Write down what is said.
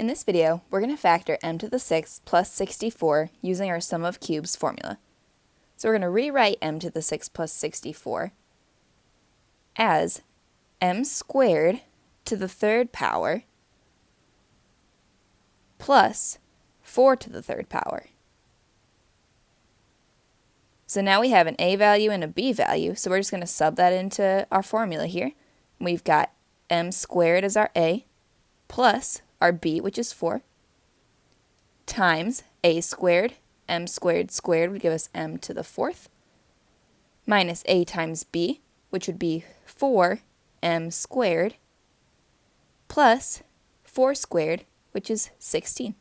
In this video, we're going to factor m to the 6th plus 64 using our sum of cubes formula. So we're going to rewrite m to the 6th plus 64 as m squared to the third power plus 4 to the third power. So now we have an a value and a b value, so we're just going to sub that into our formula here. We've got m squared as our a plus our b, which is 4, times a squared, m squared squared would give us m to the fourth, minus a times b, which would be 4m squared, plus 4 squared, which is 16.